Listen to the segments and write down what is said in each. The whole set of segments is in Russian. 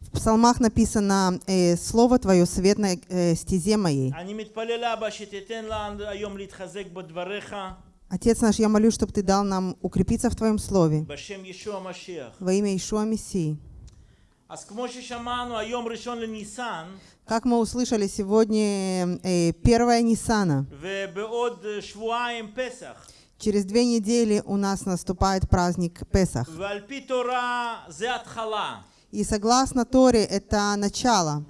В псалмах написано э, «Слово Твое, свет на э, стезе моей». Отец наш, я молю, чтобы Ты дал нам укрепиться в Твоем Слове. Во имя Ишуа Мессии. Как мы услышали сегодня э, первое Ниссана. Через две недели у нас наступает праздник Песах. И согласно Торе это начало.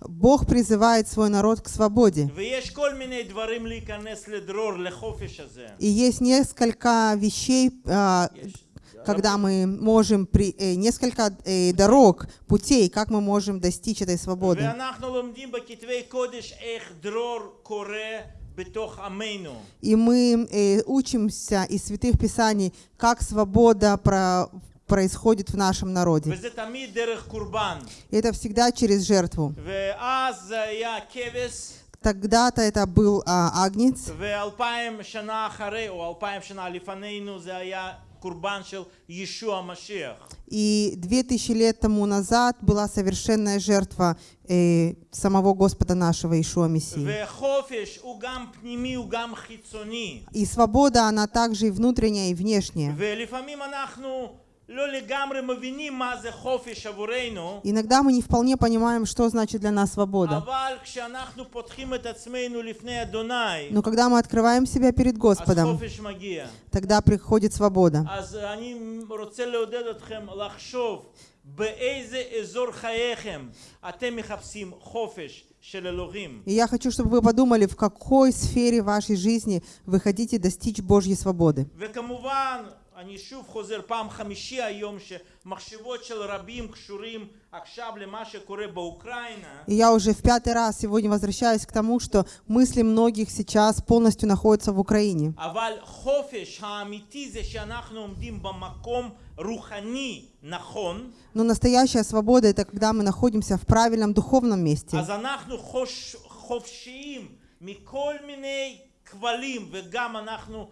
Бог призывает свой народ к свободе. И есть несколько вещей, а, когда мы можем при э, несколько э, дорог, путей, как мы можем достичь этой свободы. И мы э, учимся из святых писаний, как свобода про происходит в нашем народе. Это всегда через жертву. Тогда-то это был а, агнец курбан шел Ишуа Машех. И две тысячи лет тому назад была совершенная жертва э, самого Господа нашего Ишуа Мессии. И свобода, она также и внутренняя, и внешняя. Иногда мы не вполне понимаем, что значит для нас свобода. Но когда мы открываем себя перед Господом, тогда приходит свобода. И я хочу, чтобы вы подумали, в какой сфере вашей жизни вы хотите достичь Божьей свободы. וכמובן, אני שוב חוזר פעם חמישי היום שמחשבות של רבים קשורים עכשיו למה שקורה באוקראינה. И я уже в пятый раз сегодня возвращаюсь к тому, что мысли многих сейчас полностью находятся в Украине. אבל חופש האמיתי זה שאנחנו עומדים במקום רוחני נכון, Но настоящая свобода — это когда мы находимся в правильном духовном месте. אז אנחנו חוש, חופשיים מכל מיני כבלים וגם אנחנו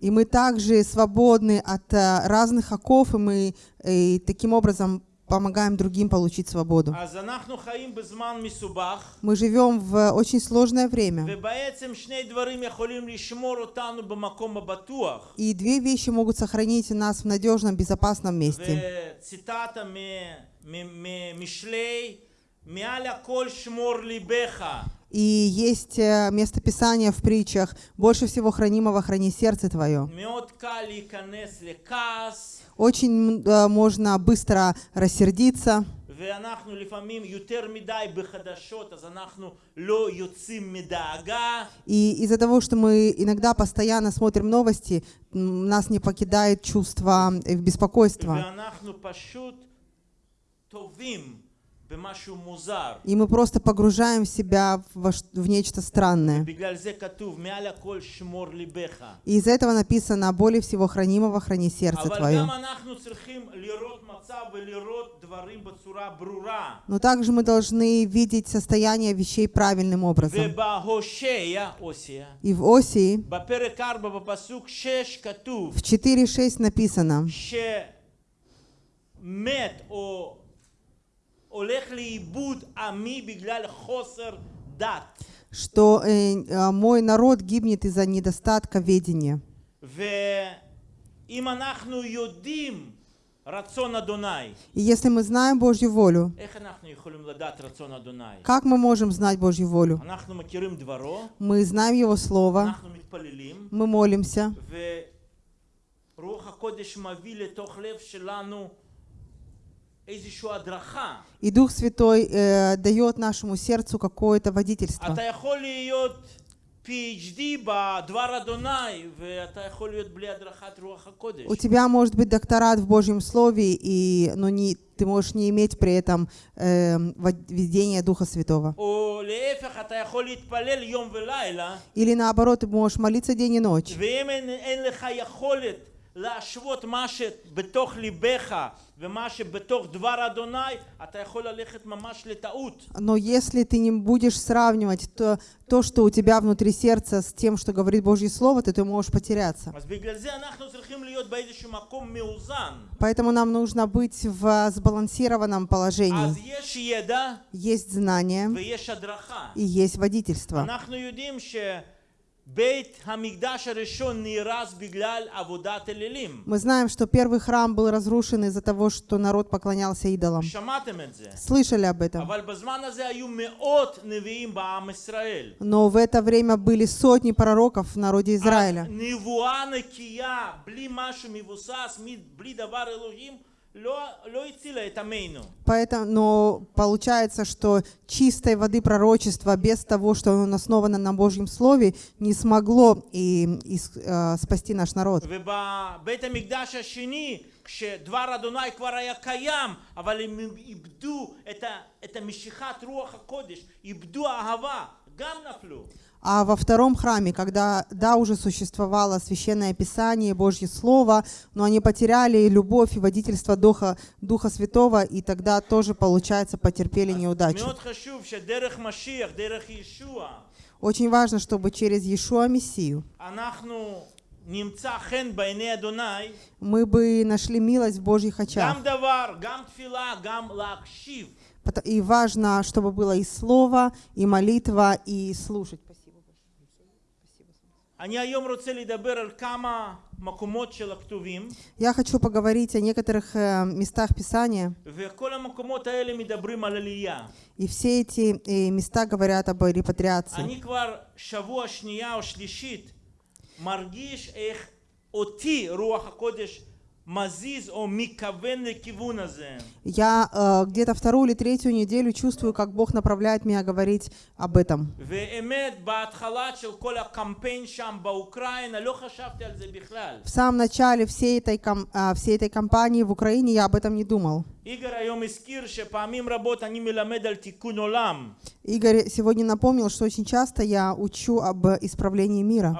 и мы также свободны от э, разных оков, и мы и таким образом помогаем другим получить свободу. Мы живем в э, очень сложное время. И две вещи могут сохранить нас в надежном, безопасном месте. וציטטה מ- מ- ממשלי, מעל הכל שמור ליבך. И есть э, местописание в притчах «Больше всего хранимого храни сердце твое». מאוד קל להיכנס לכעס, Очень м, э, можно быстро рассердиться, ואנחנו לפעמים יותר מדי בחדשות, אז אנחנו לא יוצאים מדאגה, и из-за того, что мы иногда постоянно смотрим новости, м, нас не покидает чувство э, беспокойства. ואנחנו פשוט טובים במשהו מוזר. И мы просто погружаем себя в, в нечто странное. И из этого написано «Более всего хранимого храни сердце твое». Но также мы должны видеть состояние вещей правильным образом. И в Осии в 4.6 написано, что э, а, мой народ гибнет из-за недостатка ведения. И если мы знаем Божью волю, как мы можем знать Божью волю? Мы знаем Его Слово, мы молимся, и Дух Святой э, дает нашему сердцу какое-то водительство. У тебя может быть докторат в Божьем Слове, и, но не, ты можешь не иметь при этом эм, э, ведения Духа Святого. Или наоборот, ты можешь молиться день и ночь. ואם אין, אין לך יכולת להשוות מה שבתוך ליבך ומה שבתוך דבר אדוני, אתה יכול ללכת ממש לטעות. Но если ты не будешь сравнивать то, то, что у тебя внутри сердца, с тем, что говорит Божье Слово, то ты можешь потеряться. אז בגלל זה אנחנו צריכים להיות באיזשהו מקום מאוזן. Поэтому нам нужно быть в сбалансированном положении. אז יש ידע Есть знание ויש הדרכה. и есть водительство. Мы знаем, что первый храм был разрушен из-за того, что народ поклонялся идолам. Слышали об этом. Но в это время были сотни пророков в народе Израиля. נבואה נקייה, בלי משהו מבוסס, מ- בלי דבר אלוהים, לא, לא הצילה את עמנו. Поэтому, но получается, что чистой воды пророчества без того, что оно основано на Божьем Слове, не смогло и, и с- э, спасти наш народ. ובבית המקדש השני, כשדבר אדוני כבר היה קיים, אבל הם איבדו את, ה, את המשיכת רוח הקודש, איבדו אהבה, גם נפלו. а во втором храме, когда, да, уже существовало священное Писание, Божье Слово, но они потеряли любовь и водительство Духа, Духа Святого, и тогда тоже, получается, потерпели неудачу. Очень важно, чтобы через Иешуа Мессию мы бы нашли милость в Божьих очах. И важно, чтобы было и слово, и молитва, и слушать. Я хочу поговорить о некоторых э, местах Писания, וכל המקומות האלה מדברים על עלייה. и все эти э, места говорят об репатриации. אני כבר שבוע שנייה או שלישית מרגיש איך אותי רוח הקודש Я э, где-то вторую или третью неделю чувствую, как Бог направляет меня говорить об этом. В самом начале всей этой, ком, э, всей этой кампании в Украине я об этом не думал. Игорь сегодня напомнил, что очень часто я учу об исправлении мира.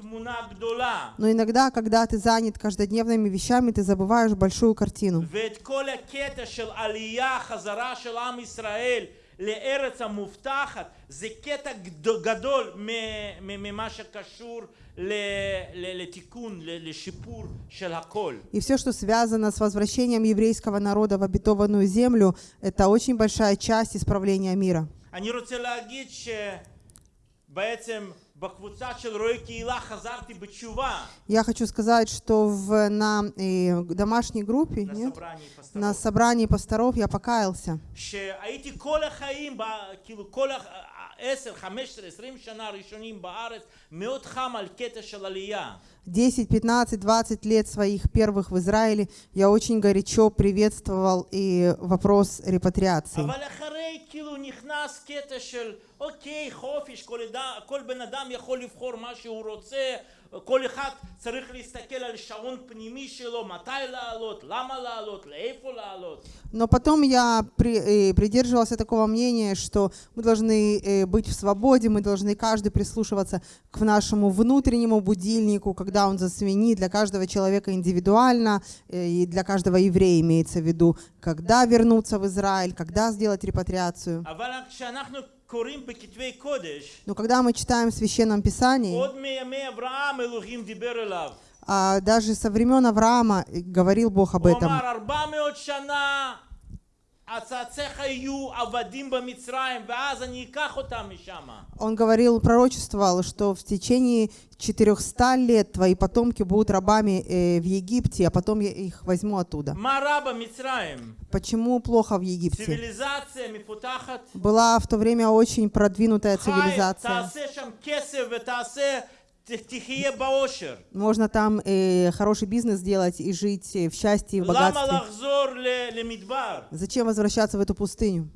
אבל לפעמים כשאתה עסוק בדברים יומיומיים אתה שוכח תמונה גדולה. Но иногда, когда ты занят каждодневными вещами, ты забываешь большую картину. ואת כל הקטע של עלייה, חזרה של עם ישראל לארץ המובטחת, זה קטע גד- גדול מ- מ- ממה שקשור ל- ל- לתיקון, ל- לשיפור של הכל. И все, что связано с возвращением еврейского народа в обетованную землю, это очень большая часть исправления мира. אני רוצה להגיד שבעצם я хочу сказать, что в, на э, домашней группе, на, нет, собрании пасторов, на собрании пасторов я покаялся. שהייתי כל החיים, ב- כאילו כל ה-10, 15, 20 שנה הראשונים בארץ, מאוד חם על קטע של עלייה. 10, 15, 20 лет своих первых в Израиле я очень горячо приветствовал и вопрос репатриации. אבל אחרי כאילו נכנס קטע של אוקיי חופש כל, אדם, כל בן אדם יכול לבחור מה שהוא רוצה כל אחד צריך להסתכל על שעון פנימי שלו מתי לעלות למה לעלות לאיפה לעלות Но потом я при- э, придерживался такого мнения, что мы должны э, быть в свободе, мы должны каждый прислушиваться к нашему внутреннему будильнику, когда он засвинит для каждого человека индивидуально, э, и для каждого еврея имеется в виду, когда вернуться в Израиль, когда сделать репатриацию. но когда мы читаем в Священном Писании, а, даже со времен Авраама говорил Бог об этом. Он говорил, пророчествовал, что в течение 400 лет твои потомки будут рабами э, в Египте, а потом я их возьму оттуда. Почему плохо в Египте? Была в то время очень продвинутая цивилизация. Можно там э, хороший бизнес делать и жить э, в счастье в богатстве. Зачем возвращаться в эту пустыню?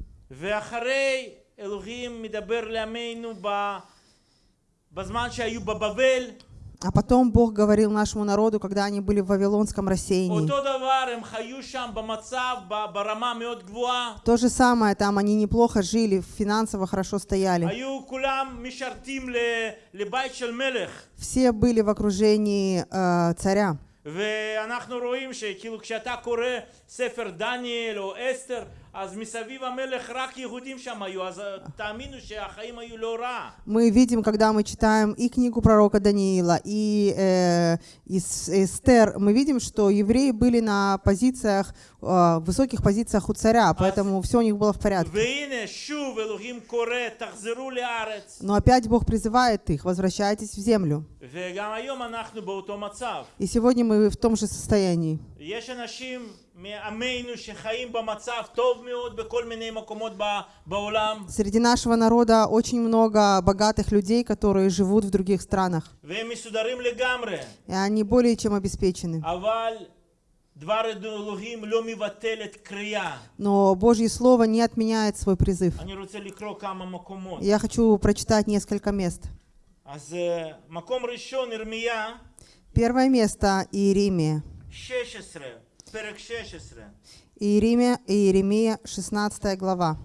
ואחרי אלוהים מדבר לעמנו ב- בזמן שהיו בבבל, А потом Бог говорил нашему народу, когда они были в Вавилонском рассеянии. אותו דבר, הם חיו שם במצב, ב- ברמה מאוד גבוהה. То же самое, там они неплохо жили, финансово хорошо стояли. היו כולם משרתים ל- לבית של מלך. Все были в окружении э, царя. ואנחנו רואים שכאילו כשאתה קורא ספר דניאל או אסתר, мы видим, когда мы читаем и книгу пророка Даниила, и э, из Эстер, мы видим, что евреи были на позициях, э, высоких позициях у царя, поэтому все у них было в порядке. Но опять Бог призывает их, возвращайтесь в землю. И сегодня мы в том же состоянии. Среди нашего народа очень много богатых людей, которые живут в других странах. И они более чем обеспечены. Но Божье Слово не отменяет свой призыв. Я хочу прочитать несколько мест. Первое место Иеремия. 16. Иеремия, Иеремия 16 глава.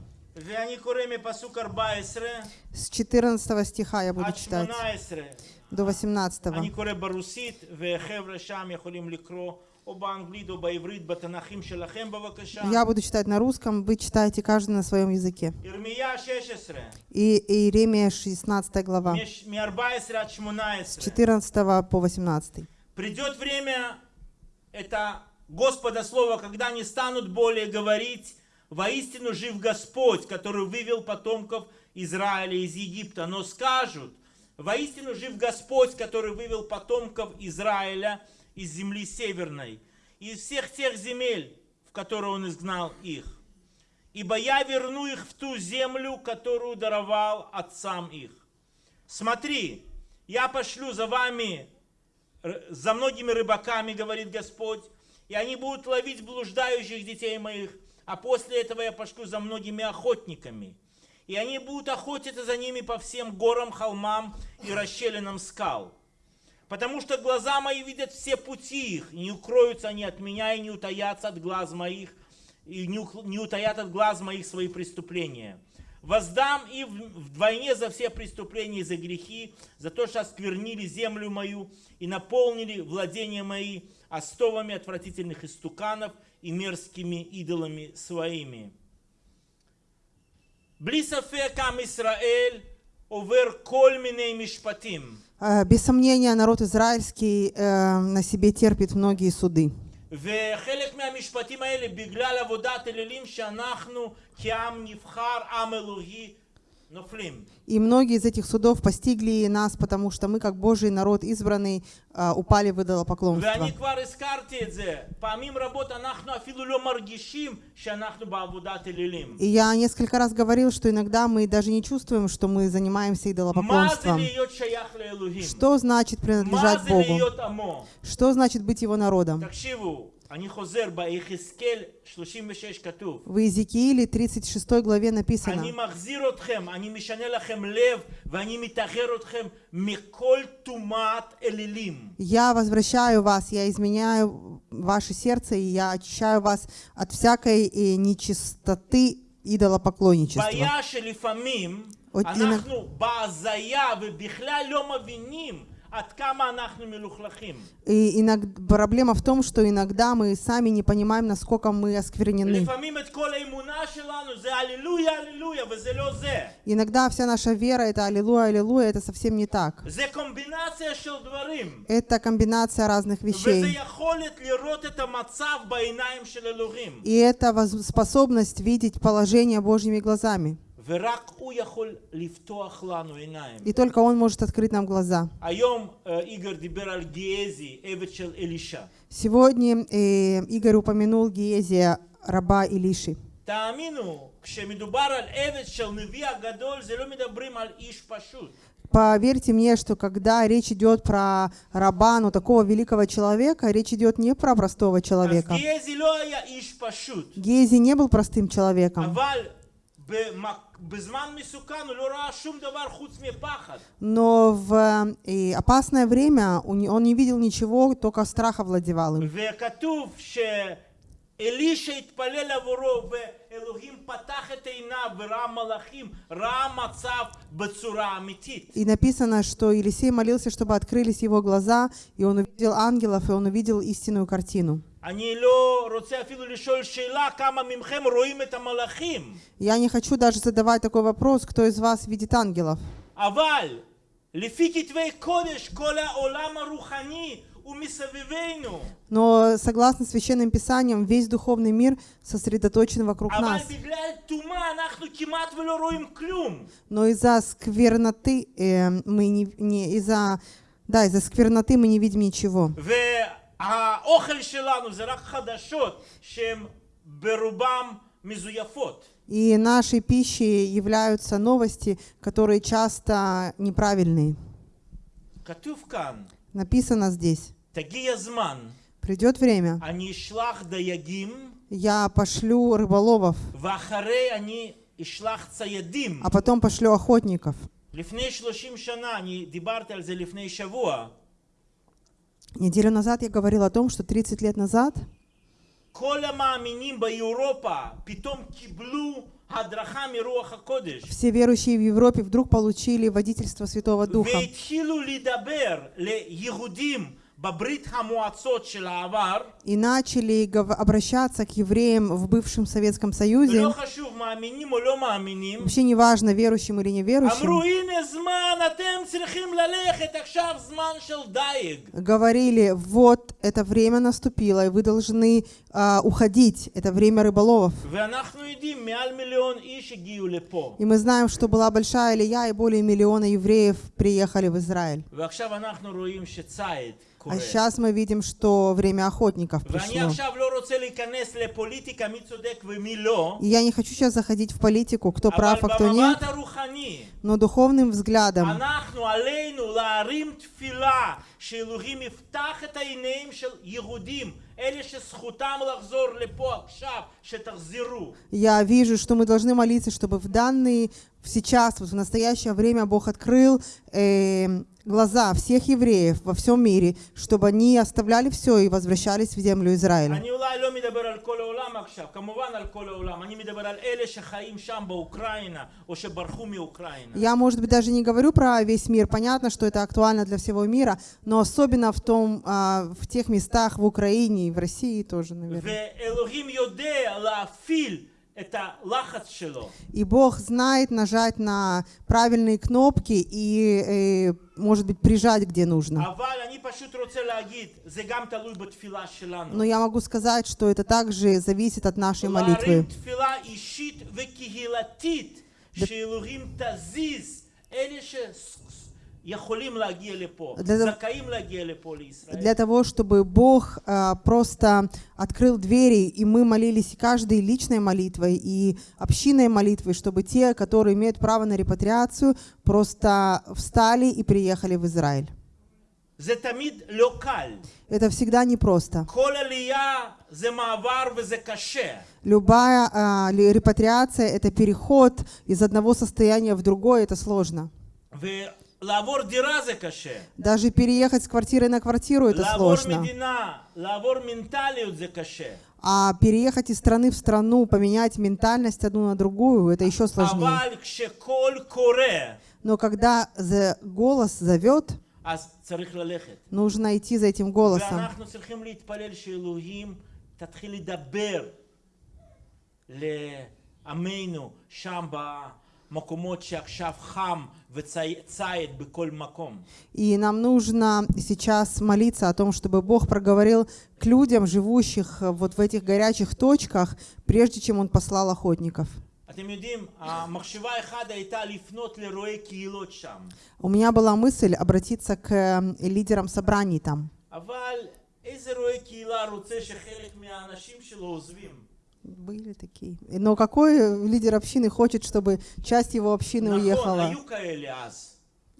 С 14 стиха я буду читать. До 18. Я буду читать на русском, вы читаете каждый на своем языке. И Иеремия 16 глава, с 14 по 18. Придет время, это Господа Слово, когда не станут более говорить, воистину жив Господь, который вывел потомков Израиля из Египта, но скажут, воистину жив Господь, который вывел потомков Израиля из земли северной, из всех тех земель, в которые Он изгнал их. Ибо я верну их в ту землю, которую даровал отцам их. Смотри, я пошлю за вами Р- за многими рыбаками, говорит Господь, и они будут ловить блуждающих детей моих, а после этого я пошлю за многими охотниками. И они будут охотиться за ними по всем горам, холмам и расщелинам скал. Потому что глаза мои видят все пути их, и не укроются они от меня, и не утаятся от глаз моих, и не, не утаят от глаз моих свои преступления. Воздам и вдвойне за все преступления и за грехи, за то, что осквернили землю мою и наполнили владения мои остовами отвратительных истуканов и мерзкими идолами своими. בלי ספק עם ישראל עובר כל מיני משפטים. Э, Без сомнения, народ израильский э, на себе терпит многие суды. וחלק מהמשפטים האלה בגלל עבודת אלילים שאנחנו כעם נבחר, עם אלוהי, נופלים. и многие из этих судов постигли нас, потому что мы, как Божий народ избранный, а, упали в идолопоклонство. И я несколько раз говорил, что иногда мы даже не чувствуем, что мы занимаемся идолопоклонством. Что значит принадлежать Богу? Что значит быть Его народом? В Иезекииле 36 главе написано. «Я возвращаю вас, я изменяю ваше сердце, и я очищаю вас от всякой э, нечистоты идолопоклонничества». Вот иногда... И иногда, проблема в том, что иногда мы сами не понимаем, насколько мы осквернены. Иногда вся наша вера — это аллилуйя, аллилуйя, это совсем не так. Это комбинация разных вещей. И это способность видеть положение Божьими глазами. И только он может открыть нам глаза. Сегодня э, Игорь упомянул Гиезия, раба Илиши. Поверьте мне, что когда речь идет про раба, ну такого великого человека, речь идет не про простого человека. Гези не был простым человеком. אבל במק- בזמן מסוכן הוא לא ראה שום דבר חוץ מפחד. Но в э, опасное время у не- он не видел ничего, только страх овладевал им. וכתוב שאלישע התפלל עבורו ואלוהים פתח את עיניו וראה מלאכים, ראה מצב בצורה אמיתית. И написано, что Елисей молился, чтобы открылись его глаза, и он увидел ангелов, и он увидел истинную картину. אני לא רוצה אפילו לשאול שאלה כמה מכם רואים את המלאכים, Я не хочу даже задавать такой вопрос, кто из вас видит ангелов. אבל לפי כתבי קודש כל העולם הרוחני הוא מסביבנו. Но согласно священным писаниям, весь духовный мир сосредоточен вокруг אבל нас. בגלל טומאה אנחנו כמעט ולא רואים כלום. Но из-за скверноты э, мы не, не из-за да из-за скверноты мы не видим ничего. והאוכל שלנו זה רק חדשות שהן ברובם מזויפות. И нашей пищей являются новости, которые часто неправильные. כתוב כאן, Написано здесь. תגיע זמן, Придет время, אני אשלח דייגים, я пошлю рыболовов, ואחרי אני אשלח ציידים. а потом пошлю охотников. לפני 30 שנה, אני דיברתי על זה לפני שבוע, Неделю назад я говорил о том, что 30 лет назад все верующие в Европе вдруг получили водительство Святого Духа и начали обращаться к евреям в бывшем Советском Союзе, вообще не важно, верующим или неверующим, говорили, вот это время наступило, и вы должны а, уходить, это время рыболовов. И мы знаем, что была большая лия, и более миллиона евреев приехали в Израиль. ועכשיו אנחנו רואים שציד А קורה. сейчас мы видим, что время охотников ואני пришло. עכשיו לא רוצה להיכנס לפוליטיקה מי צודק ומי לא, И я не хочу сейчас заходить в политику, кто אבל прав, а кто нет, במבט הרוחני, но духовным взглядом אנחנו עלינו להרים תפילה שאלוהים יפתח את העיניים של יהודים, אלה שזכותם לחזור לפה עכשיו, שתחזרו. я вижу, что мы должны молиться, чтобы в данный, в сейчас, вот в настоящее время Бог открыл э, глаза всех евреев во всем мире, чтобы они оставляли все и возвращались в землю Израиля. Я, может быть, даже не говорю про весь мир. Понятно, что это актуально для всего мира, но особенно в, том, а, в тех местах в Украине и в России тоже, наверное. И Бог знает нажать на правильные кнопки и, и, может быть, прижать, где нужно. Но я могу сказать, что это также зависит от нашей молитвы. Да для, для того, чтобы Бог а, просто открыл двери, и мы молились каждой личной молитвой и общинной молитвой, чтобы те, которые имеют право на репатриацию, просто встали и приехали в Израиль. Это всегда непросто. Любая а, репатриация — это переход из одного состояния в другое, это сложно. ולעבור דירה זה קשה. Даже переехать с квартиры на квартиру — это לעבור сложно. מדינה, לעבור מנטליות זה קשה. А переехать из страны в страну, поменять ментальность одну на другую — это еще сложнее. אבל כשקול קורא, Но когда за- голос зовет, אז צריך ללכת. нужно идти за этим голосом. ואנחנו צריכים להתפלל שאלוהים תתחיל לדבר לעמנו שם במקומות и нам нужно сейчас молиться о том, чтобы Бог проговорил к людям, живущих э, вот в этих горячих точках, прежде чем Он послал охотников. У меня была мысль обратиться к эм, лидерам собраний там. אבל איזה רועה קהילה רוצה שחלק מהאנשים שלו עוזבים? Были такие. Но какой лидер общины хочет, чтобы часть его общины נכון, уехала? היו כאלה אז,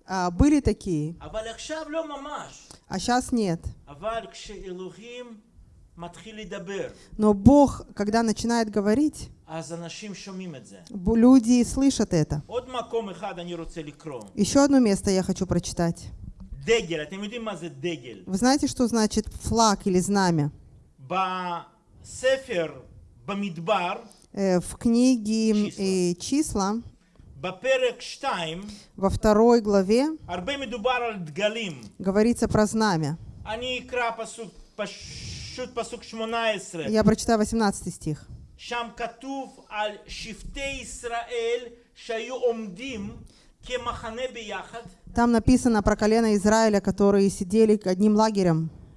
А, были такие, אבל עכשיו לא ממש. а сейчас нет. אבל כשאלוהים מתחיל לדבר, Но Бог, когда начинает говорить, אז אנשים שומעים את זה. бу- люди слышат это. עוד מקום אחד אני רוצה לקרוא. Еще одно место я хочу прочитать. דגל, אתם יודעים מה זה דגל? Вы знаете, что значит флаг или знамя? בספר, במדבר, Э, Э, в книге э, «Числа» во второй главе говорится про знамя. Я прочитаю 18 стих. Там написано про колено Израиля, которые сидели одним лагерем.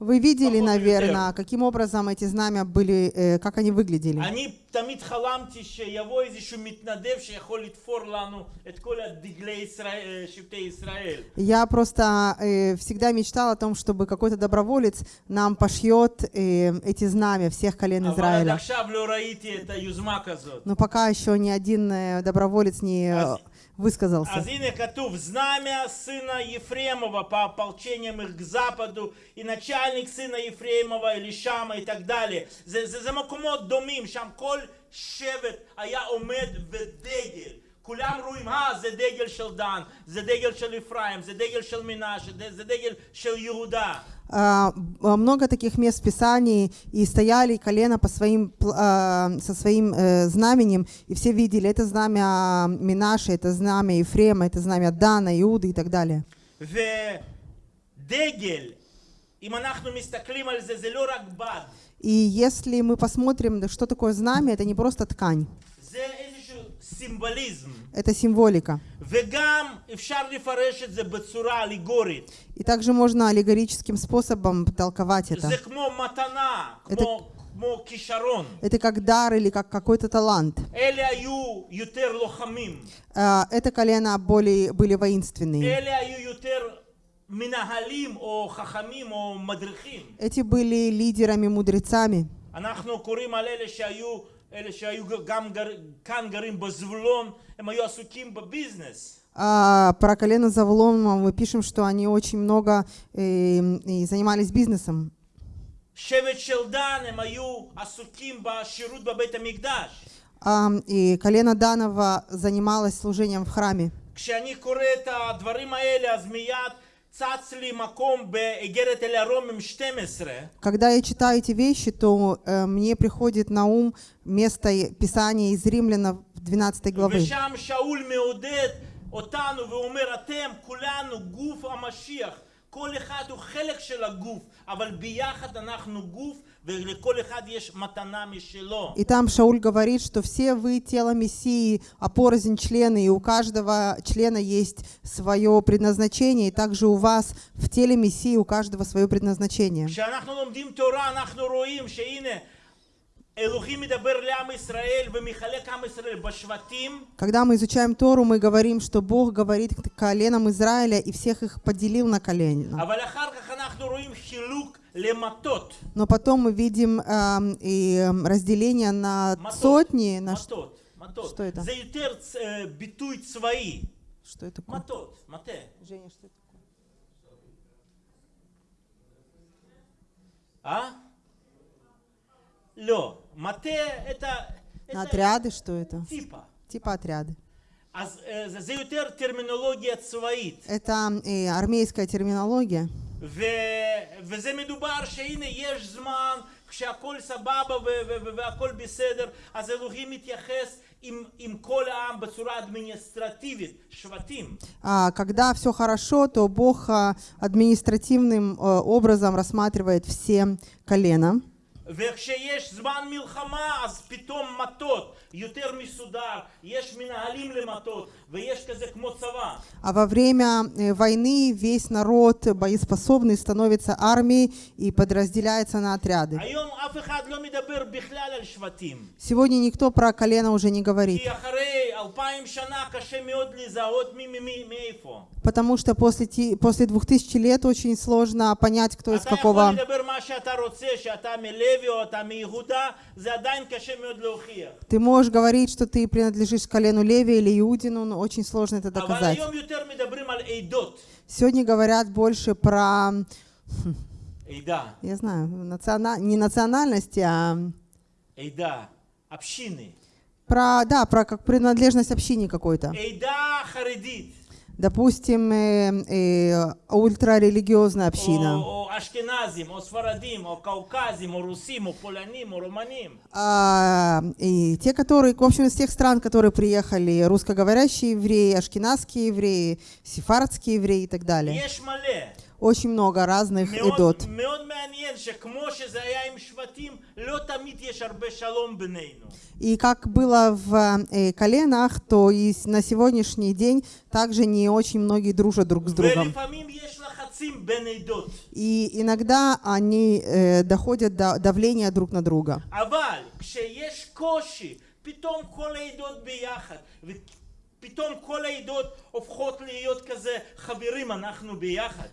Вы видели, наверное, каким образом эти знамя были, э, как они выглядели. Я просто э, всегда мечтал о том, чтобы какой-то доброволец нам пошьет э, эти знамя всех колен Израиля. Но пока еще ни один доброволец не высказался. אז הנה כתוב, знамя сына Ефремова по ополчениям их к западу, и начальник сына Ефремова, Элишама и так далее. זה, זה, זה מקומות דומים, שם כל שבט היה עומד ודגל. כולם רואים, אה, זה דגל של דן, זה דגל של אפרים, זה דגל של מנשה, זה- זה דגל של יהודה. А, а, много таких мест в Писании, и стояли колено по своим, а, со своим э, знаменем, и все видели, это знамя Минаши, это знамя Ефрема, это знамя Дана, Иуды и так далее. И если мы посмотрим, что такое знамя, это не просто ткань. זה איזשהו סימבליזם. это символика. וגם אפשר לפרש את זה בצורה אלגורית. И также можно аллегорическим способом толковать это. זה כמו מתנה, כמו, כמו כישרון. Это как дар или как какой-то талант. אלה היו יותר לוחמים. А, Это колено более, были воинственные. אלה היו יותר מנהלים או חכמים או מדריכים. Эти были лидерами, мудрецами. אנחנו קוראים על אלה שהיו, אלה שהיו גם גר, כאן גרים בזבולון, הם היו עסוקים בביזנס. А про колено Завулона мы пишем, что они очень много э, и занимались бизнесом. שבט של דן הם היו עסוקים בשירות בבית המקדש. А, и колено Данова занималось служением в храме. כשאני קורא את הדברים האלה אז מיד צץ לי מקום באיגרת אל הרומם 12 Когда я читаю эти вещи, то э, мне приходит на ум место и- Писания из Римляна 12 главы. ושם שאול מעודד אותנו ואומר אתם כולנו גוף המשיח כל אחד הוא חלק של הגוף אבל ביחד אנחנו גוף И там Шауль говорит, что все вы тело Мессии, а члены, и у каждого члена есть свое предназначение, и также у вас в теле Мессии у каждого свое предназначение. Когда мы изучаем Тору, мы говорим, что Бог говорит к коленам Израиля и всех их поделил на колени. Но потом мы видим э, и эм, разделение на матот, сотни. На матот, матот. Что это? Э, что это такое? Матот, мате. Женя, что это такое? А? Лё. Мате это... На отряды что это? Типа. Типа отряды. А э, это эм, армейская терминология. ו... וזה מדובר שהנה יש זמן, כשהכול סבבה ו- ו- ו- והכל בסדר, אז אלוהים מתייחס עם, עם כל העם בצורה אדמיניסטרטיבית, שבטים. А когда все хорошо, то Бог а, административным э, образом рассматривает все колена. וכשיש זמן מלחמה אז פתאום מטות יותר מסודר, יש מנהלים למטות ויש כזה כמו צבא. А во время э, войны весь народ боеспособный становится армией и подразделяется на отряды. היום אף אחד לא מדבר בכלל על שבטים. Сегодня никто про колено уже не говорит. כי אחרי אלפיים שנה קשה מאוד לזהות מי מי מי מאיפה. Потому что после, ти- после двух тысяч лет очень сложно понять, кто из אתה יכול какого... Ты можешь говорить, что ты принадлежишь к колену Леви или Иудину, но очень сложно это доказать. Сегодня говорят больше про... Хм, я знаю, националь... не национальности, а... Эйда, общины. Про, да, про как принадлежность общине какой-то. Эйда харидит допустим, э, э, ультрарелигиозная община. О, ашкеназим, о кавказим, русим, поляним, о а, и те, которые, в общем, из тех стран, которые приехали, русскоговорящие евреи, ашкеназские евреи, сефардские евреи и так далее очень много разных идот. И как было в э, коленах, то и на сегодняшний день также не очень многие дружат друг с другом. И иногда они э, доходят до давления друг на друга.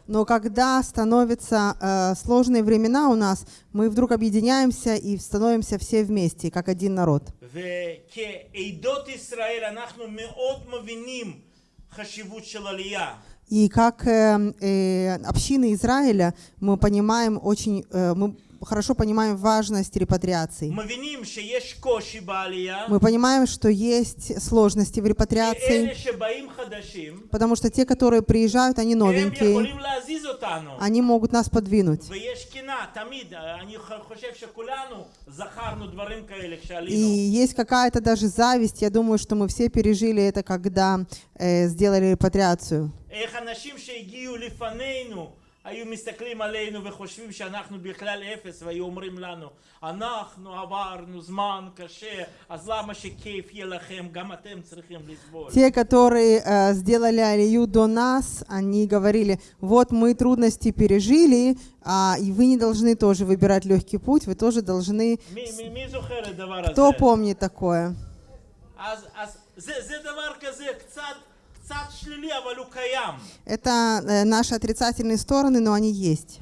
Но когда становятся э, сложные времена у нас, мы вдруг объединяемся и становимся все вместе, как один народ. И как эм, э, э, общины Израиля мы понимаем очень, э, мы хорошо понимаем важность репатриации. Мы понимаем, что есть сложности в репатриации, потому что те, которые приезжают, они новенькие, они могут нас подвинуть. И есть какая-то даже зависть, я думаю, что мы все пережили это, когда э, сделали репатриацию. איך אנשים שהגיעו לפנינו היו מסתכלים עלינו וחושבים שאנחנו בכלל אפס והיו אומרים לנו אנחנו עברנו זמן קשה אז למה שכיף יהיה לכם גם אתם צריכים לסבול. Те, которые э, сделали алию до нас, они говорили, вот мы трудности пережили, а, и вы не должны тоже выбирать легкий путь, вы тоже должны... מי, מי, מי זוכר את הדבר הזה? Кто помнит такое? אז, אז זה, זה דבר כזה קצת, Это э, наши отрицательные стороны, но они есть.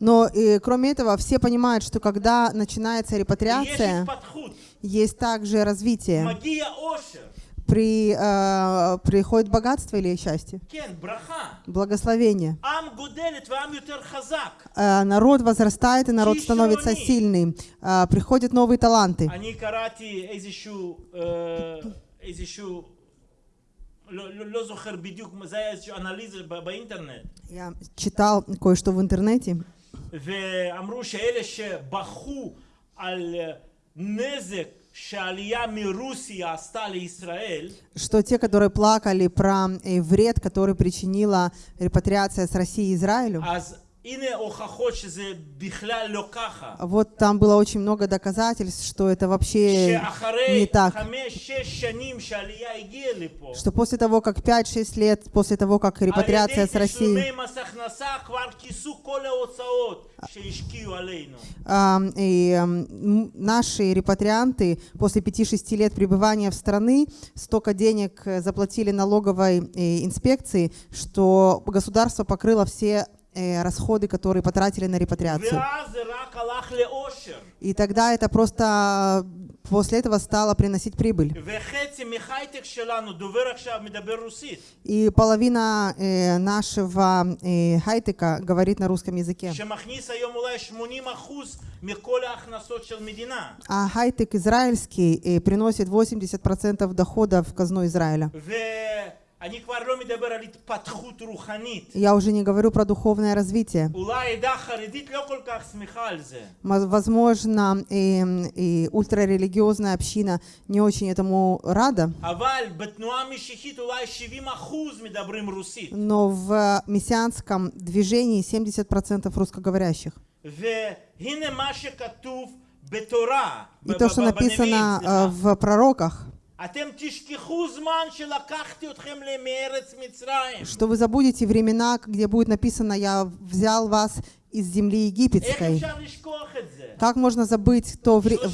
Но и, кроме этого, все понимают, что когда начинается репатриация, есть также развитие מגיע עושר, При, э, приходит богатство или счастье? כן, ברכה. Благословение. עם גודלת ועם יותר חזק. Э, народ возрастает, и народ Чисто становится они. сильный. Э, приходят новые таланты. אני קראתי איזשהו, אה, איזשהו, לא, לא, לא זוכר בדיוק, זה היה איזושהי אנליזה ב- באינטרנט, Я читал кое-что в интернете. ואמרו שאלה שבכו על אה, נזק что те, которые плакали про э, вред, который причинила репатриация с России Израилю, вот там было очень много доказательств, что это вообще не так. Что после того, как 5-6 лет, после того, как репатриация с Россией, и наши репатрианты после 5-6 лет пребывания в страны столько денег заплатили налоговой инспекции, что государство покрыло все расходы, которые потратили на репатриацию. И тогда это просто после этого стала приносить прибыль. И половина э, нашего э, хайтека говорит на русском языке. А хайтек израильский э, приносит 80% дохода в казну Израиля. Я уже не говорю про духовное развитие. Возможно, и, и ультрарелигиозная община не очень этому рада. Но в э, мессианском движении 70% русскоговорящих. И то, что написано э, в пророках. Что вы забудете времена, где будет написано «Я взял вас из земли египетской». Как можно забыть то время?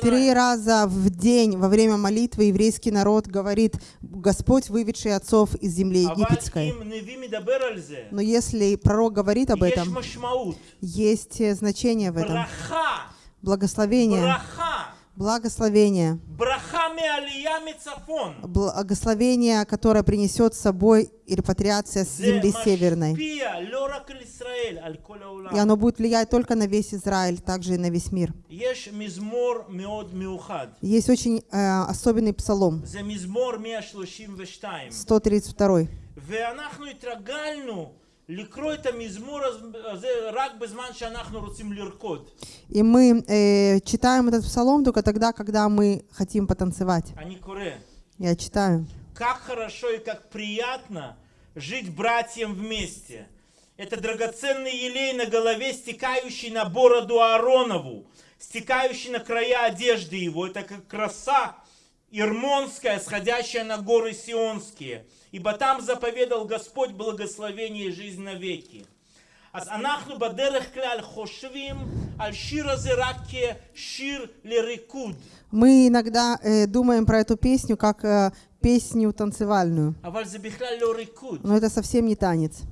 Три раза в день во время молитвы еврейский народ говорит «Господь, выведший отцов из земли египетской». Но если пророк говорит об этом, есть э, значение в этом благословение, благословение, благословение, которое принесет с собой репатриация с земли северной. И оно будет влиять только на весь Израиль, также и на весь мир. Есть очень э, особенный псалом, 132. И мы э, читаем этот псалом только тогда, когда мы хотим потанцевать. Я читаю. Как хорошо и как приятно жить братьям вместе. Это драгоценный елей на голове, стекающий на бороду Ааронову, стекающий на края одежды его. Это как краса ирмонская, сходящая на горы сионские Ибо там заповедал Господь благословение и жизнь навеки. אז אנחנו בדרך כלל חושבים על שיר הזה רק כשיר לריקוד. Мы иногда э, думаем про эту песню как э, песню танцевальную, אבל זה בכלל לא ריקוד. но это совсем не танец.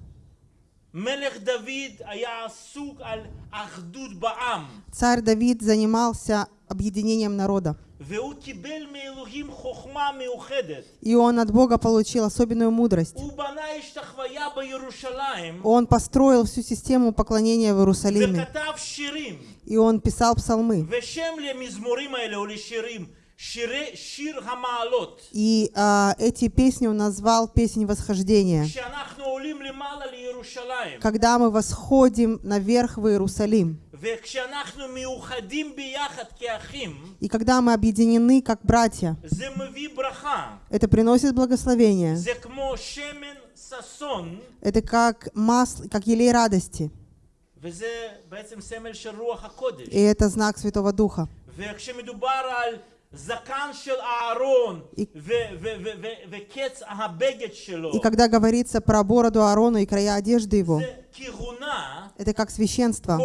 מלך דוד היה עסוק על אחדות בעם, Царь Давид занимался объединением народа. И он от Бога получил особенную мудрость. Он построил всю систему поклонения в Иерусалиме. И он писал псалмы. И а, эти песни он назвал «Песнь восхождения». Когда мы восходим наверх в Иерусалим, и когда мы объединены как братья, это приносит благословение. Это как масло, как елей радости. И это знак Святого Духа. И, когда говорится про бороду Аарона и края одежды его, это как священство,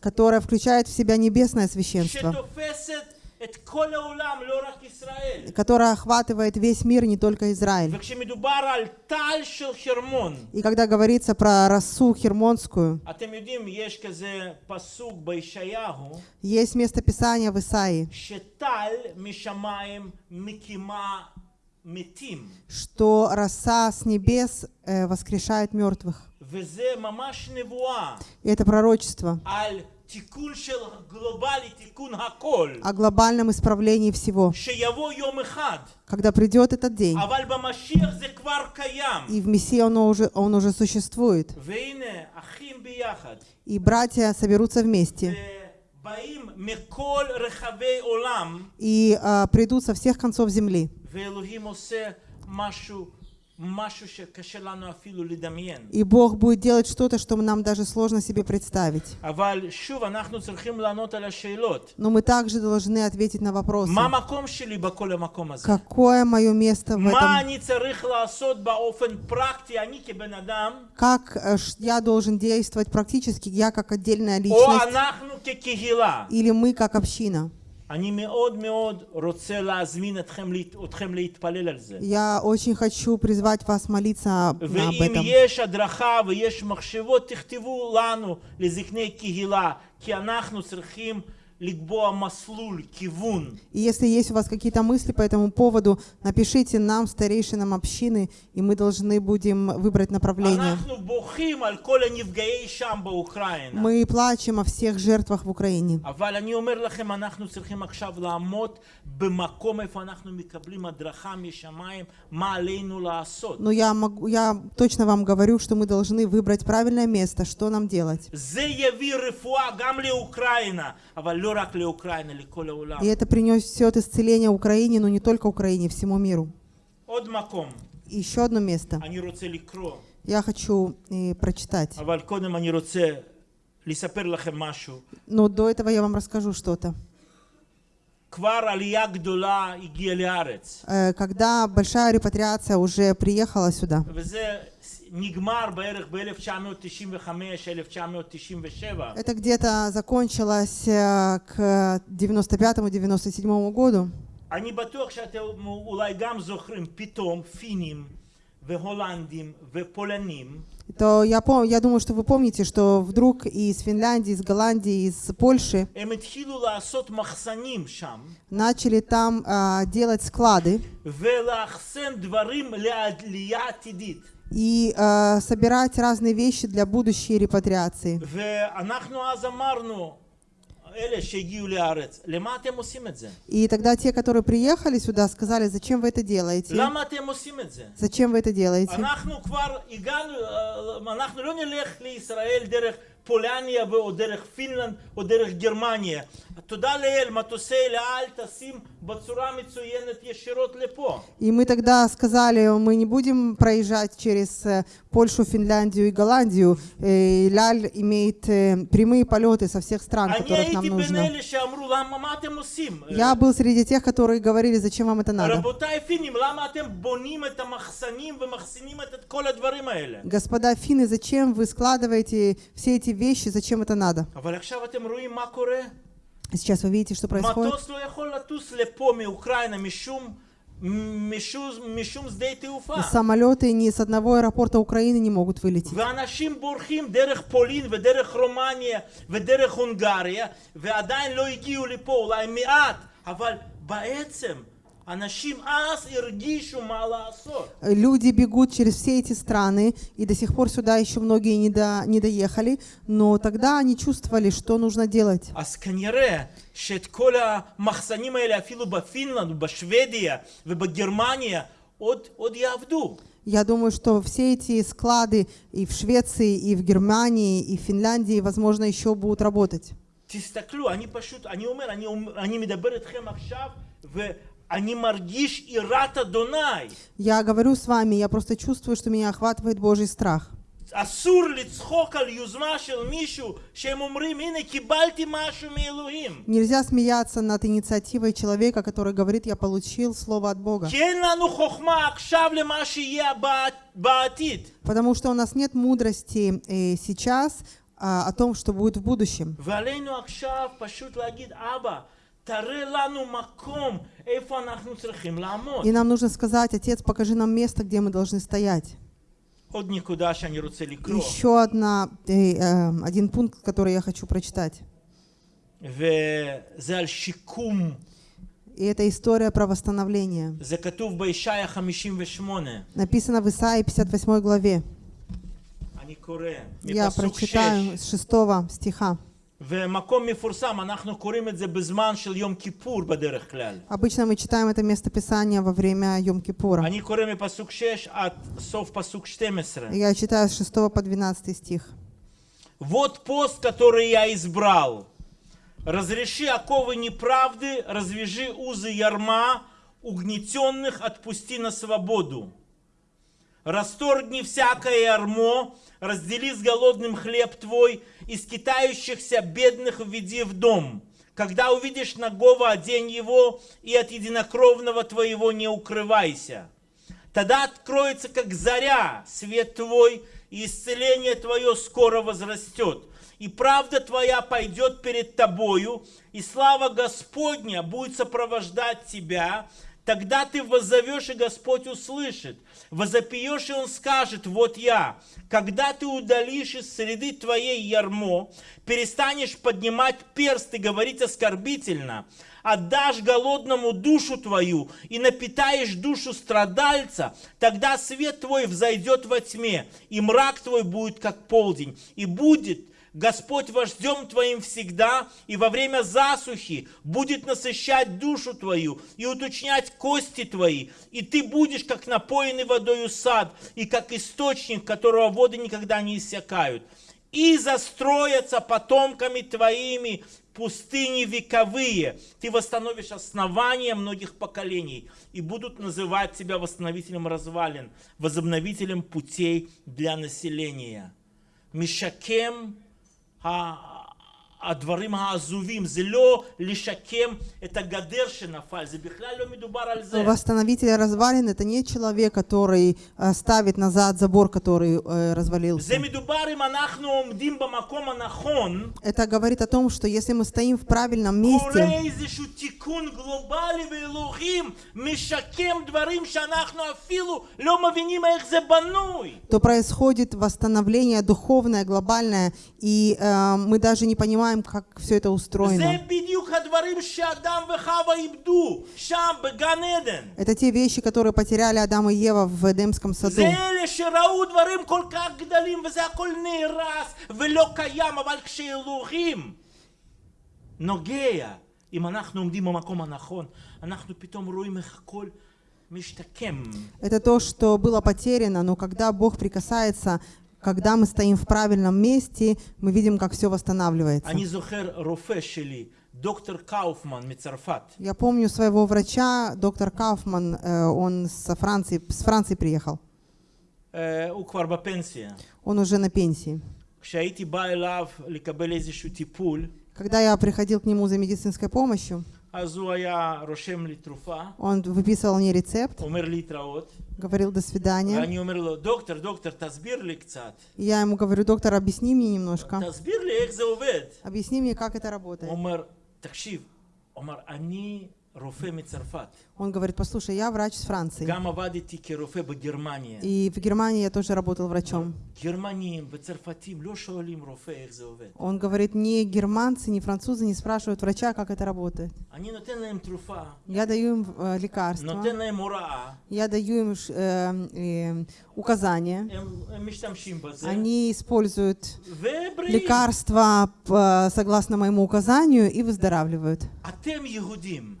которое включает в себя небесное священство, которая охватывает весь мир, не только Израиль. И когда говорится про расу хермонскую, есть местописание в Исаии, что роса с небес э, воскрешает мертвых. И это пророчество о глобальном исправлении всего, когда придет этот день. И в Мессии он уже, он уже существует. И братья соберутся вместе. И а, придут со всех концов земли. И Бог будет делать что-то, что нам даже сложно себе представить. Но мы также должны ответить на вопросы. Какое мое место в этом? Как э, я должен действовать практически, я как отдельная личность? Или мы как община? אני מאוד מאוד רוצה להזמין אתכם, להת- אתכם להתפלל על זה. Я очень хочу призвать вас молиться об об ואם этом. יש הדרכה ויש מחשבות, תכתבו לנו, לזקני קהילה, כי אנחנו צריכים לקבוע מסלול, כיוון. И если есть у вас какие-то мысли по этому поводу, напишите нам, старейшинам общины, и мы должны будем выбрать направление. Мы плачем о всех жертвах в Украине. Но я, могу, я точно вам говорю, что мы должны выбрать правильное место, что нам делать. И это принесет исцеление Украине, но не только Украине, всему миру. Еще одно место. Я хочу э, прочитать. Но до этого я вам расскажу что-то. Э, когда большая репатриация уже приехала сюда. וזה נגמר בערך ב-1995-1997. Это где-то закончилось э, к 95-97 году. אני בטוח שאתם אולי גם זוכרים, פתאום פינים והולנדים ופולנים То я, пом- я думаю, что вы помните, что вдруг из Финляндии, из Голландии, из Польши הם התחילו לעשות מחסנים שם начали там а, делать склады и э, собирать разные вещи для будущей репатриации. И тогда те, которые приехали сюда, сказали, зачем вы это делаете? Зачем вы это делаете? אנחנו כבר הגענו, אה, אנחנו לא נלך לישראל דרך פולניה או דרך פינלנד או דרך גרמניה. תודה לאל, מטוסי אל על טסים בצורה מצוינת ישירות לפה. И мы тогда сказали, мы не будем проезжать через э, Польшу, Финляндию и Голландию. Э, Ляль имеет э, прямые полеты со всех стран, אני которых нам הייתי בין нужно. אלה שאמרו, למה, מה אתם עושים? Я был среди тех, которые говорили, зачем вам это надо. רבותיי פינים, למה אתם בונים את המחסנים ומחסינים את את כל הדברים האלה? Господа финны, зачем вы складываете все эти вещи, зачем это надо? אבל עכשיו אתם רואים מה קורה? Сейчас вы видите, что происходит. מטוס לא יכול לטוס לפה מאוקראינה משום, משום, משום שדה תעופה. Самолеты ни с одного аэропорта Украины не могут вылететь. ואנשים בורחים דרך פולין ודרך רומניה ודרך הונגריה ועדיין לא הגיעו לפה, אולי מעט, אבל בעצם אנשים אז הרגישו מה לעשות. Люди бегут через все эти страны, и до сих пор сюда еще многие не, до, не доехали, но тогда они чувствовали, что нужно делать. אז כנראה שאת כל המחסנים האלה אפילו בפינלנד ובשוודיה ובגרמניה עוד, עוד יעבדו. Я думаю, что все эти склады и в Швеции, и в Германии, и в Финляндии, возможно, еще будут работать. תסתכלו, אני פשוט, אני אומר, אני, אומר- אני מדבר איתכם עכשיו Я говорю с вами, я просто чувствую, что меня охватывает Божий страх. Нельзя смеяться над инициативой человека, который говорит, я получил слово от Бога. Потому что у нас нет мудрости э, сейчас а, о том, что будет в будущем. И нам нужно сказать, Отец, покажи нам место, где мы должны стоять. Еще одна, э, э, один пункт, который я хочу прочитать. И это история про восстановление. Написано в Исаии 58 главе. Я прочитаю с 6 стиха. Обычно мы читаем это место Писания во время Йом Кипура. Я читаю с 6 по 12 стих. Вот пост, который я избрал. Разреши оковы неправды, развяжи узы ярма, угнетенных отпусти на свободу. Расторгни всякое ярмо, раздели с голодным хлеб твой, и скитающихся бедных введи в дом. Когда увидишь нагого, одень его, и от единокровного твоего не укрывайся. Тогда откроется, как заря, свет твой, и исцеление твое скоро возрастет. И правда твоя пойдет перед тобою, и слава Господня будет сопровождать тебя. Тогда ты воззовешь, и Господь услышит. Возопьешь, и Он скажет, вот я. Когда ты удалишь из среды твоей ярмо, перестанешь поднимать перст и говорить оскорбительно, отдашь голодному душу твою и напитаешь душу страдальца, тогда свет твой взойдет во тьме, и мрак твой будет как полдень, и будет Господь вождем твоим всегда, и во время засухи будет насыщать душу твою и уточнять кости твои, и ты будешь как напоенный водою сад, и как источник, которого воды никогда не иссякают. И застроятся потомками твоими пустыни вековые. Ты восстановишь основания многих поколений, и будут называть тебя восстановителем развалин, возобновителем путей для населения. Мишакем ה- הדברים העזובים, זה לא לשקם את הגדר שנפל, זה בכלל לא מדובר על זה. Восстановитель развалин это не человек, который э, ставит назад забор, который э, развалился. זה מדובר אם אנחנו עומדים במקום הנכון, Это говорит о том, что если мы стоим в правильном קורה месте, איזשהו תיקון גלובלי ואלוהים משקם דברים שאנחנו אפילו לא מבינים איך זה בנוי. то происходит восстановление духовное, глобальное, и э, мы даже не понимаем, как все это זה устроено. בדיוק הדברים שאדם וחווה איבדו שם בגן עדן. Это те вещи, которые потеряли Адам и Ева в Эдемском саду. זה אלה שראו דברים כל כך גדולים וזה הכל נהרס ולא קיים, אבל כשאלוהים נוגע, אם אנחנו עומדים במקום הנכון, אנחנו פתאום רואים איך הכל משתקם. Это то, что было потеряно, но когда Бог прикасается, когда мы стоим в правильном месте, мы видим, как все восстанавливается. Я помню своего врача, доктор Кауфман, э, он со Франции, с Франции приехал. Он уже на пенсии. Когда я приходил к нему за медицинской помощью, он выписывал мне рецепт, говорил «до свидания». Они умерли. Доктор, доктор, тазбирли кцат. Я ему говорю, доктор, объясни мне немножко. Тазбирли, как. Объясни мне, как это работает. Умер, такшив, умер, они он говорит, послушай, я врач из Франции. И в Германии я тоже работал врачом. Он говорит, ни германцы, ни французы не спрашивают врача, как это работает. Я даю им э, лекарства. Я даю им э, э, указания. Они используют лекарства согласно моему указанию и выздоравливают. А,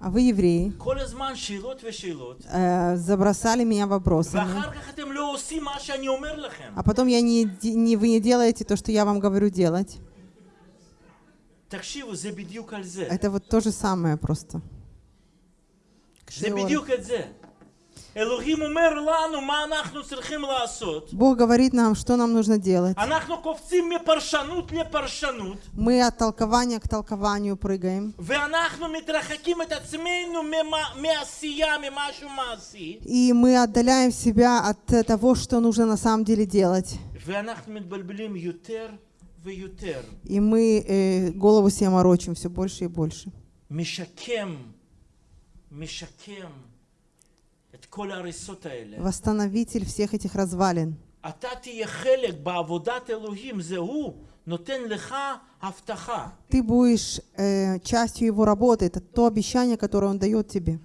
а вы евреи, כל הזמן שאלות ושאלות, э, забросали меня вопросами. ואחר כך אתם לא עושים מה שאני אומר לכם. А потом я не, де- не, вы не делаете то, что я вам говорю делать. תקשיבו, זה בדיוק על זה. Это вот то же самое просто. זה בדיוק את זה. Бог говорит нам, что нам нужно делать. Мы от толкования к толкованию прыгаем. И мы отдаляем себя от того, что нужно на самом деле делать. И мы э, голову себе морочим все больше и больше. Мишакем, мишакем восстановитель всех этих развалин. Ты будешь э, частью его работы. Это то обещание, которое он дает тебе.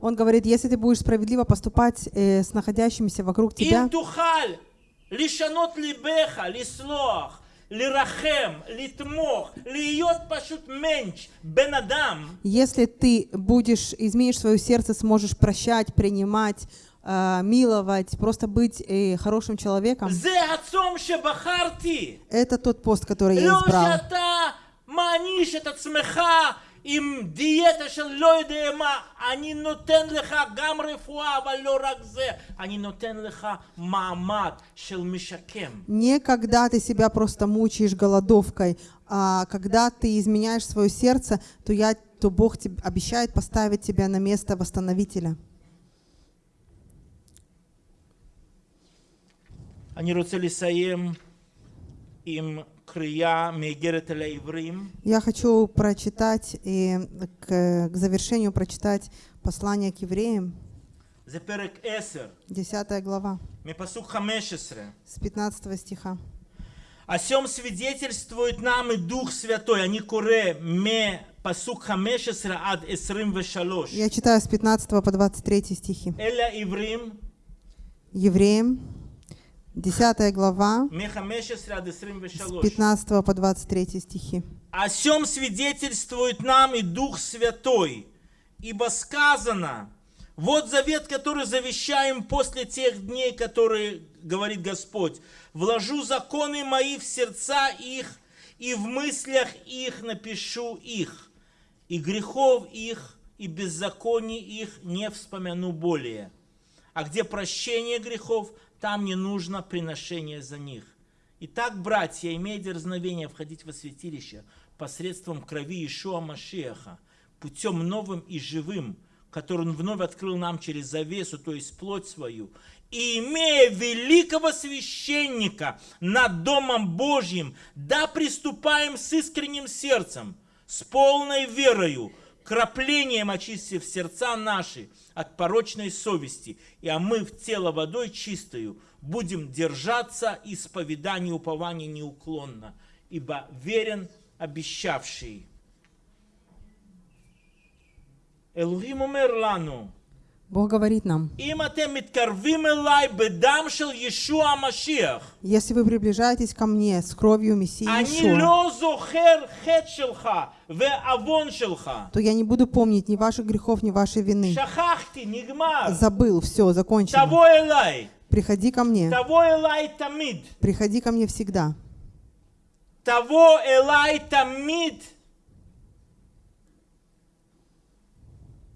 Он говорит, если ты будешь справедливо поступать э, с находящимися вокруг тебя, если ты будешь, изменишь свое сердце, сможешь прощать, принимать, э, миловать, просто быть э, хорошим человеком. Это тот пост, который я избрал. שאתה מעניש את עצמך עם דיאטה של לא יודע מה, אני נותן לך גם רפואה, אבל לא רק זה, אני נותן לך מעמד של משקם. Не когда ты себя просто мучаешь голодовкой, а когда ты изменяешь свое сердце, то, я, то Бог тебе обещает поставить тебя на место восстановителя. אני רוצה לסיים עם קריאה מאיגרת אל העברים, Я хочу прочитать и к, к завершению прочитать послание к евреям, זה פרק 10, 10 глава, מפסוק 15. с 15 стиха. о сем свидетельствует нам и Дух Святой. אני קורא מפסוק 15 עד 23. Я читаю с 15 по 23 стихи. אלה העברים Евреям, 10 глава, с 15 по 23 стихи. «О сем свидетельствует нам и Дух Святой, ибо сказано, вот завет, который завещаем после тех дней, которые, говорит Господь, вложу законы мои в сердца их, и в мыслях их напишу их, и грехов их, и беззаконий их не вспомяну более. А где прощение грехов, там не нужно приношение за них. Итак, братья, имея дерзновение входить во святилище посредством крови Ишуа Машеха, путем новым и живым, который Он вновь открыл нам через завесу, то есть плоть свою, и имея великого священника над Домом Божьим, да приступаем с искренним сердцем, с полной верою, краплением очистив сердца наши от порочной совести, и омыв тело водой чистою, будем держаться исповедания упования неуклонно, ибо верен обещавший. Элухим умер лану, Бог говорит нам, если вы приближаетесь ко мне с кровью Мессии Иешуа, то я не буду помнить ни ваших грехов, ни вашей вины. Забыл, все, закончено. Приходи ко мне. Приходи ко мне всегда. Приходи ко мне всегда.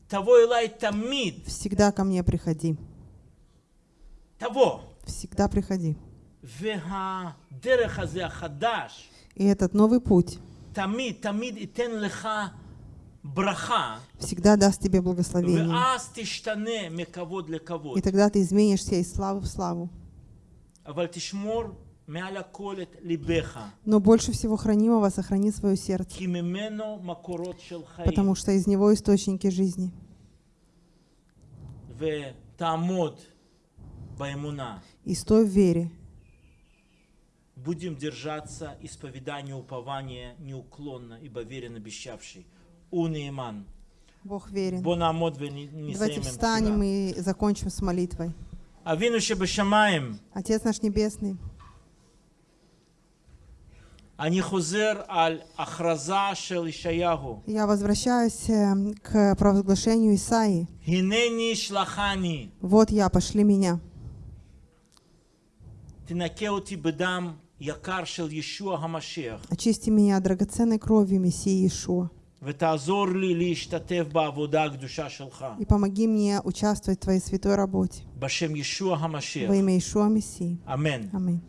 того Элай Тамид. Всегда ко мне приходи. Того. Всегда приходи. И этот новый путь всегда даст тебе благословение. И тогда ты изменишься из славы в славу. Но больше всего хранимого сохрани свое сердце, потому что из него источники жизни. И стой в вере. Будем держаться исповедания упования неуклонно, ибо верен обещавший. Унииман. Бог верен. Давайте встанем и закончим с молитвой. Отец наш небесный, я возвращаюсь эм, к провозглашению Исаии. Вот я, пошли меня. Очисти меня драгоценной кровью Мессии Иешуа. И помоги мне участвовать в Твоей святой работе. Во имя Иешуа Мессии. Аминь. Аминь.